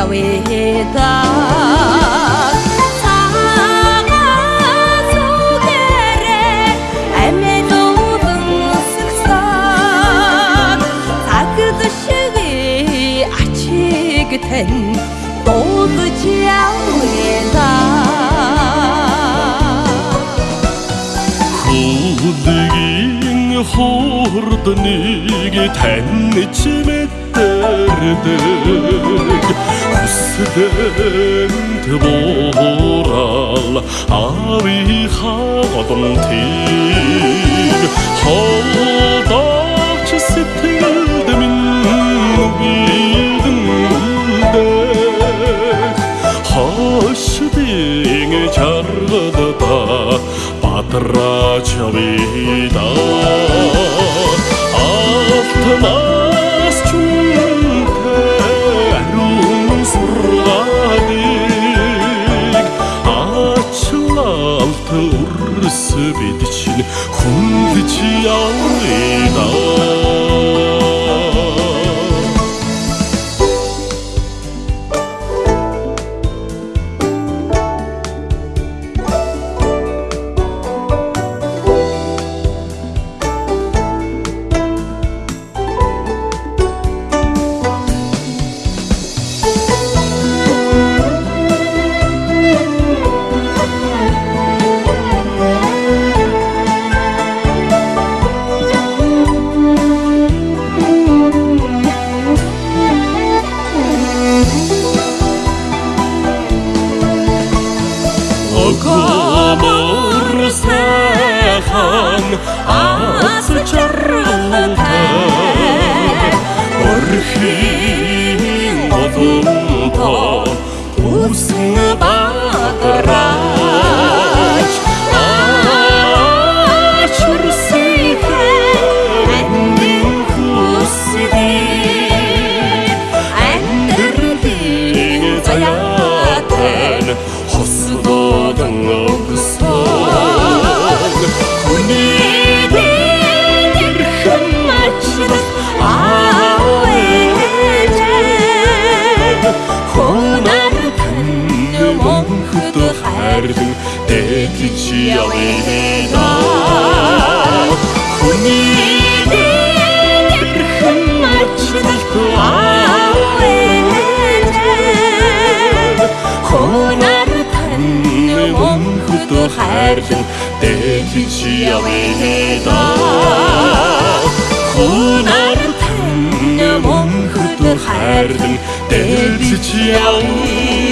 явэдаа тань дуудаж явэда хуулгийн хуурдныг тань чимээ мэдэрдэг хүсдэнд буурал авихаа одонтыг холдооч сэтгэлд минь бидэндээ хошдын чаргада бадраач вида алтнаас Аз чаргалтай Орхийн одонтоо хосдодан өгсөн Хүний дэрхэн мачдаг аавэжээ. Хонар тань монхд хайрлан дэтч явна Хүний дэрхэн монхд хайрлан дэтч явна Хонар тань монхд хайрлан дэтч явна